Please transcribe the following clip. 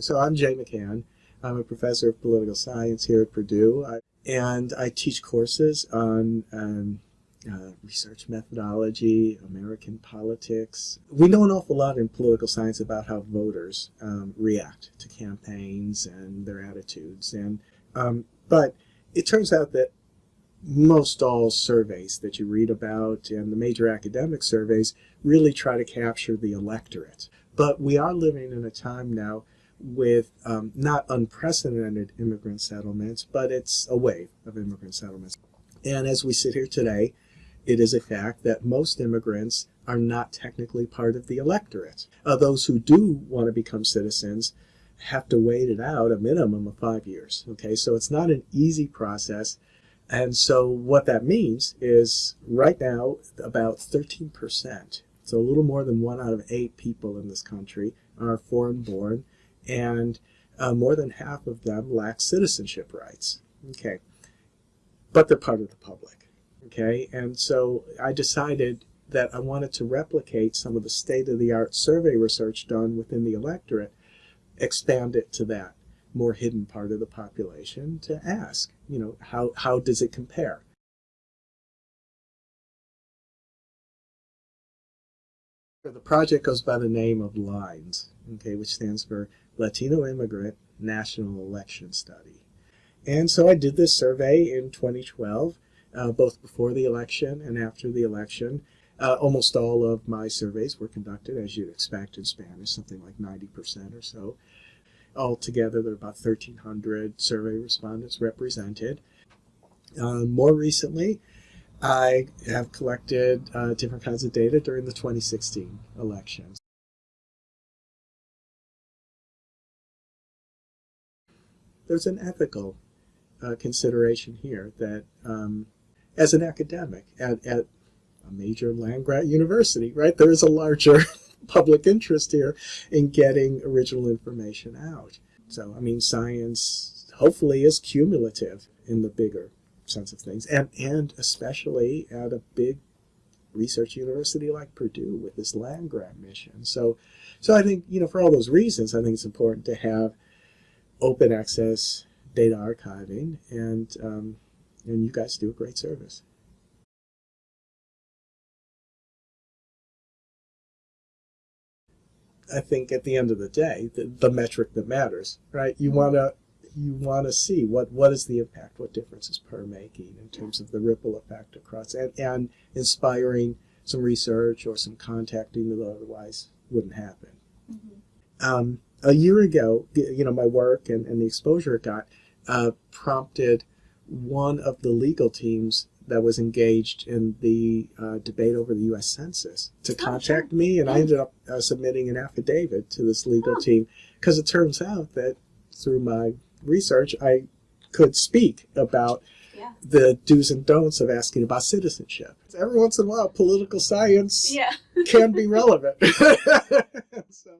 So I'm Jay McCann. I'm a professor of political science here at Purdue, I, and I teach courses on um, uh, research methodology, American politics. We know an awful lot in political science about how voters um, react to campaigns and their attitudes, and um, but it turns out that most all surveys that you read about and the major academic surveys really try to capture the electorate. But we are living in a time now with um, not unprecedented immigrant settlements, but it's a wave of immigrant settlements. And as we sit here today, it is a fact that most immigrants are not technically part of the electorate. Uh, those who do want to become citizens have to wait it out a minimum of five years. Okay, so it's not an easy process. And so what that means is right now about 13%, so a little more than one out of eight people in this country are foreign born and uh, more than half of them lack citizenship rights. Okay, but they're part of the public. Okay, and so I decided that I wanted to replicate some of the state-of-the-art survey research done within the electorate, expand it to that more hidden part of the population to ask, you know, how, how does it compare? The project goes by the name of LINES, okay, which stands for Latino Immigrant National Election Study. And so I did this survey in 2012, uh, both before the election and after the election. Uh, almost all of my surveys were conducted, as you'd expect in Spanish, something like 90% or so. Altogether, there are about 1,300 survey respondents represented. Uh, more recently, I have collected uh, different kinds of data during the 2016 elections. There's an ethical uh, consideration here that um, as an academic at, at a major land-grant university, right, there is a larger public interest here in getting original information out. So, I mean, science hopefully is cumulative in the bigger sense of things, and, and especially at a big research university like Purdue with this land grant mission. So, so I think, you know, for all those reasons, I think it's important to have open access data archiving, and, um, and you guys do a great service. I think at the end of the day, the, the metric that matters, right? You want to you want to see what what is the impact, what difference is PURR making in terms of the ripple effect across, and, and inspiring some research or some contacting that otherwise wouldn't happen. Mm -hmm. um, a year ago, you know, my work and, and the exposure it got uh, prompted one of the legal teams that was engaged in the uh, debate over the U.S. Census to oh, contact sure. me, and yeah. I ended up uh, submitting an affidavit to this legal oh. team because it turns out that through my research, I could speak about yeah. the do's and don'ts of asking about citizenship. Every once in a while, political science yeah. can be relevant. so.